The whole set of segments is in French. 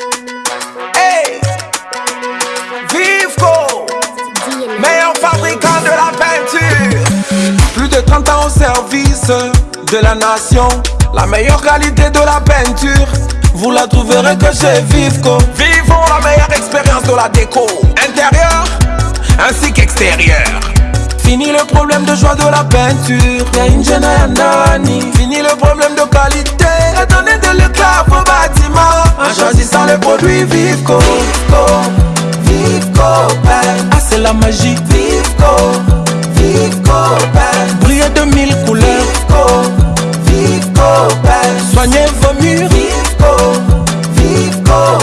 Hey. Vivco Meilleur fabricant de la peinture. Plus de 30 ans au service de la nation. La meilleure qualité de la peinture. Vous la trouverez que chez Vivco. Vivons la meilleure expérience de la déco. Intérieur ainsi qu'extérieur. Fini le problème de joie de la peinture. Fini le problème de qualité choisissant le produit Vivco Vivco, Vivco Paint Ah c'est la magie. Vivco, Vivco Paint Briller de mille couleurs. Vivco, Vivco Paint Soignez vos murs. Vivco, Vivco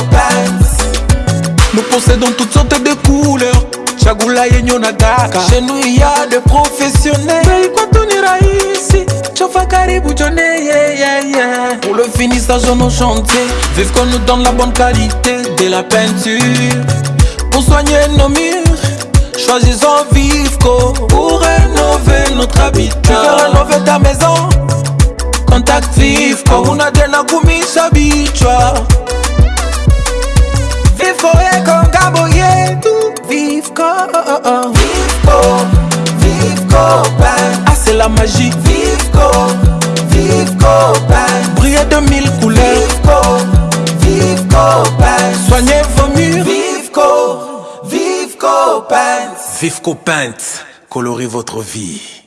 Nous possédons toutes sortes de couleurs. Chagula yenye unataka chez nous il y a des professionnels jone yeah, yeah, yeah. pour le finissage de nos chantiers vive qu'on nous donne la bonne qualité de la peinture. Pour soigner nos murs choisissons Vivco pour rénover notre habitat. Tu veux rénover ta maison? Contact Vivco una tena kumisha bichwa Vivco ekongabo yetu Vivco, Vivco, Vivco Paint Ah c'est la magie de mille couleurs. Vivco, Vivco Paint Soignez vos murs. Vivco, Vivco Paint Vivco Paint, colorez votre vie.